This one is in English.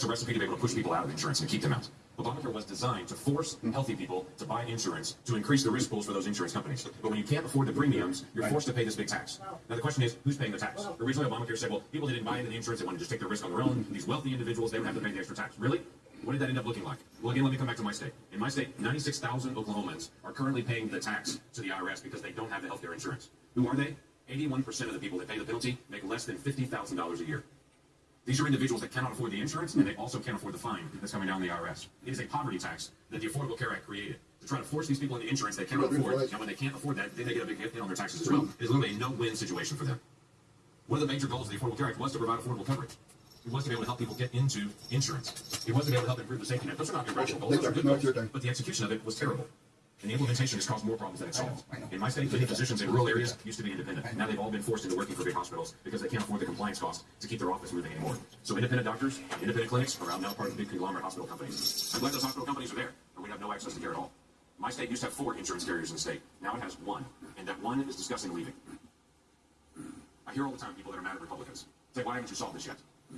That's a recipe to be able to push people out of insurance and keep them out. Obamacare was designed to force healthy people to buy insurance to increase the risk pools for those insurance companies. But when you can't afford the premiums, you're forced to pay this big tax. Now the question is, who's paying the tax? Originally, Obamacare said, well, people that didn't buy into the insurance, they wanted to just take their risk on their own. These wealthy individuals, they would have to pay the extra tax. Really? What did that end up looking like? Well, again, let me come back to my state. In my state, 96,000 Oklahomans are currently paying the tax to the IRS because they don't have the health care insurance. Who are they? 81% of the people that pay the penalty make less than $50,000 a year. These are individuals that cannot afford the insurance, and they also can't afford the fine that's coming down the IRS. It is a poverty tax that the Affordable Care Act created to try to force these people into insurance they cannot afford, and when they can't afford that, then they get a big hit on their taxes as well. It is literally a no-win situation for them. One of the major goals of the Affordable Care Act was to provide affordable coverage. It was to be able to help people get into insurance. It was to be able to help improve the safety net. Those are not irrational goals. Those are good No, it's your goals. But the execution of it was terrible. And the implementation has caused more problems than it solved. In my state, many physicians in rural areas used to be independent. Now they've all been forced into working for big hospitals because they can't afford the compliance costs to keep their office moving anymore. So independent doctors, independent clinics are now part of big conglomerate hospital companies. I'm glad those hospital companies are there, or we'd have no access to care at all. My state used to have four insurance carriers in the state. Now it has one, and that one is discussing leaving. I hear all the time people that are mad at Republicans say, why haven't you solved this yet?